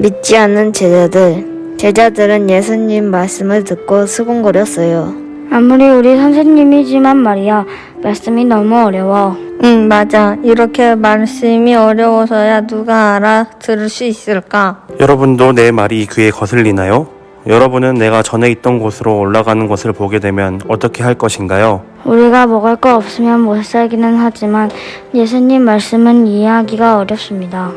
믿지 않는 제자들. 제자들은 예수님 말씀을 듣고 수군거렸어요. 아무리 우리 선생님이지만 말이야, 말씀이 너무 어려워. 응, 맞아. 이렇게 말씀이 어려워서야 누가 알아들을 수 있을까? 여러분도 내 말이 귀에 거슬리나요? 여러분은 내가 전에 있던 곳으로 올라가는 것을 보게 되면 어떻게 할 것인가요? 우리가 먹을 거 없으면 못 살기는 하지만 예수님 말씀은 이해하기가 어렵습니다.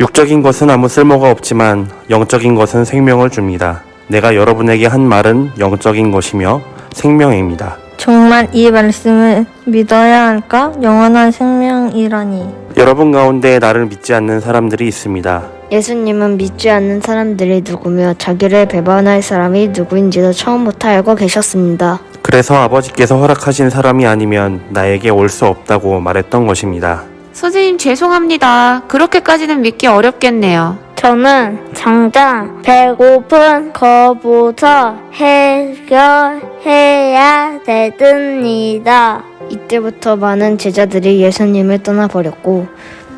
육적인 것은 아무 쓸모가 없지만 영적인 것은 생명을 줍니다. 내가 여러분에게 한 말은 영적인 것이며 생명입니다. 정말 이 말씀을 믿어야 할까? 영원한 생명이라니. 여러분 가운데 나를 믿지 않는 사람들이 있습니다. 예수님은 믿지 않는 사람들이 누구며 자기를 배반할 사람이 누구인지도 처음부터 알고 계셨습니다. 그래서 아버지께서 허락하신 사람이 아니면 나에게 올 수 없다고 말했던 것입니다. 선생님 죄송합니다. 그렇게까지는 믿기 어렵겠네요. 저는 당장 배고픈 거부터 해결해야 되듭니다. 이때부터 많은 제자들이 예수님을 떠나버렸고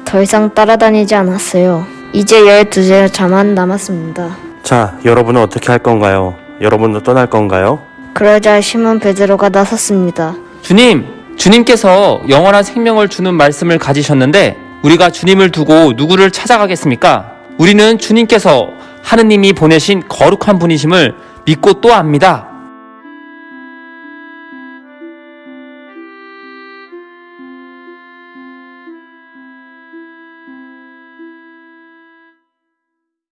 더 이상 따라다니지 않았어요. 이제 열두 제자만 남았습니다. 자, 여러분은 어떻게 할 건가요? 여러분도 떠날 건가요? 그러자 시몬 베드로가 나섰습니다. 주님, 주님께서 영원한 생명을 주는 말씀을 가지셨는데 우리가 주님을 두고 누구를 찾아가겠습니까? 우리는 주님께서 하느님이 보내신 거룩한 분이심을 믿고 또 압니다.